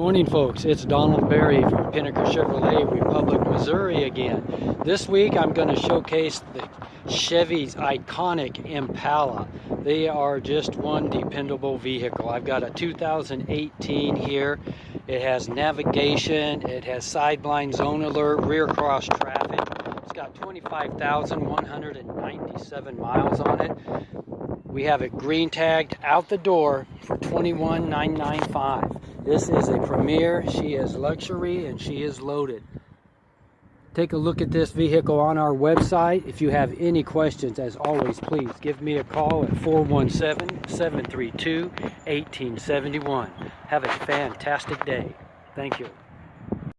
Morning folks, it's Donald Berry from Pinegar Chevrolet, Republic, Missouri again. This week I'm going to showcase the Chevy's iconic Impala. They are just one dependable vehicle. I've got a 2018 here. It has navigation, it has sideblind zone alert, rear cross traffic. It's got 25,197 miles on it. We have it green tagged out the door for 21,995. This is a Premier. She is luxury and she is loaded. Take a look at this vehicle on our website. If you have any questions, as always, please give me a call at 417-732-1871. Have a fantastic day. Thank you.